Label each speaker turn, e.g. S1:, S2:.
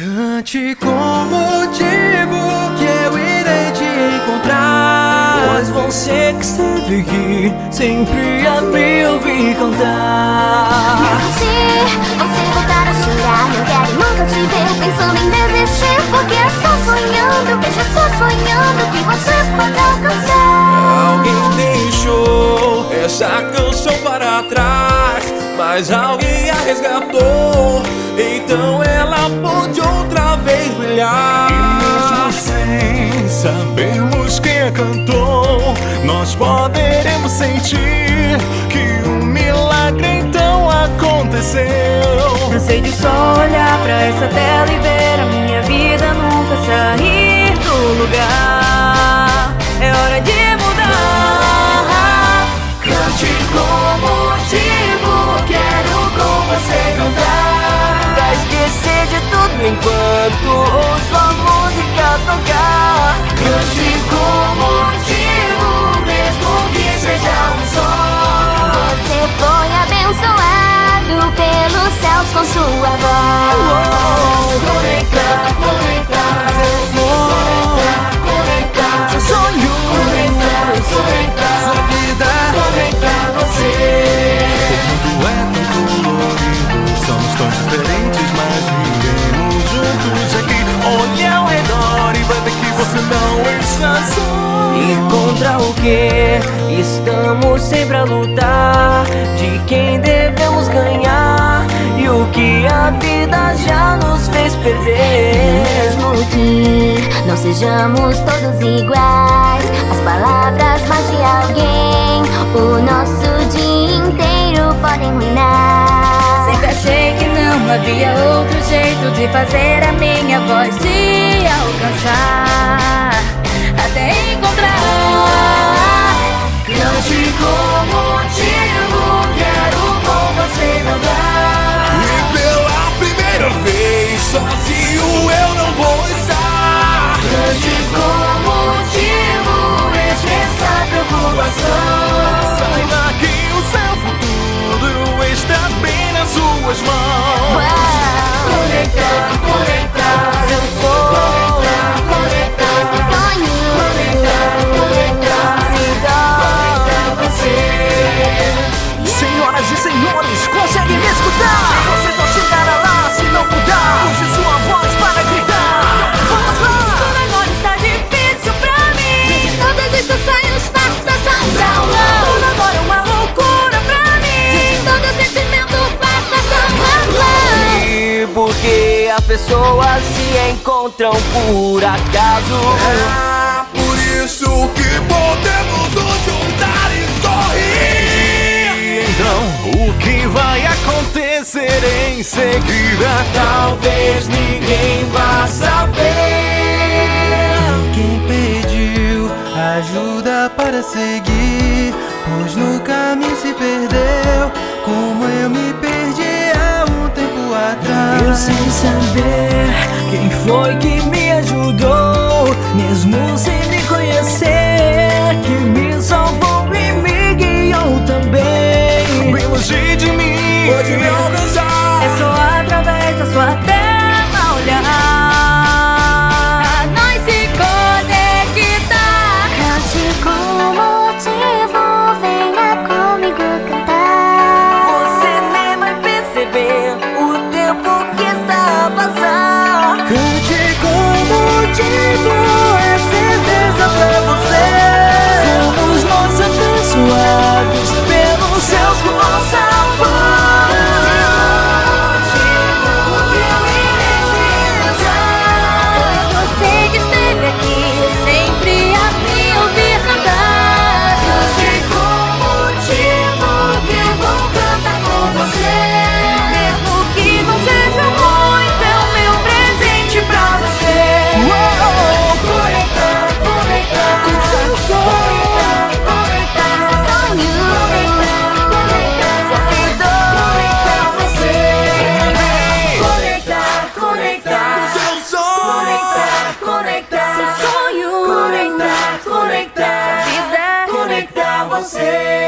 S1: Cante com motivo que eu irei te encontrar.
S2: Pois você que esteve aqui sempre a me ouvir cantar.
S3: Mesmo se você voltar a chorar Não quero nunca te ver pensando em desistir Porque é só sonhando, vejo só sonhando Que você pode alcançar.
S1: Alguém deixou essa canção para trás Mas alguém a resgatou Então ela pode outra vez brilhar.
S4: E mesmo sem sabermos quem a cantou Nós poderemos sentir que um milagre então aconteceu.
S5: Cansei de só olhar pra essa tela e ver
S4: e
S2: contra o que estamos sempre a lutar. De quem devemos ganhar a vida já nos fez perder.
S3: Mesmo que não sejamos todos iguais As palavras mais de alguém O nosso dia inteiro podem ruinar.
S5: Sempre achei que não havia outro jeito de fazer a minha voz
S2: porque as pessoas se encontram por acaso.
S1: Ah, por isso que podemos nos juntar e sorrir.
S4: Então, o que vai acontecer em seguida?
S2: Talvez ninguém vá saber.
S1: Quem pediu ajuda para seguir Pois no caminho se perdeu
S2: saber quem foi que me ajudou Mesmo sem me
S1: você.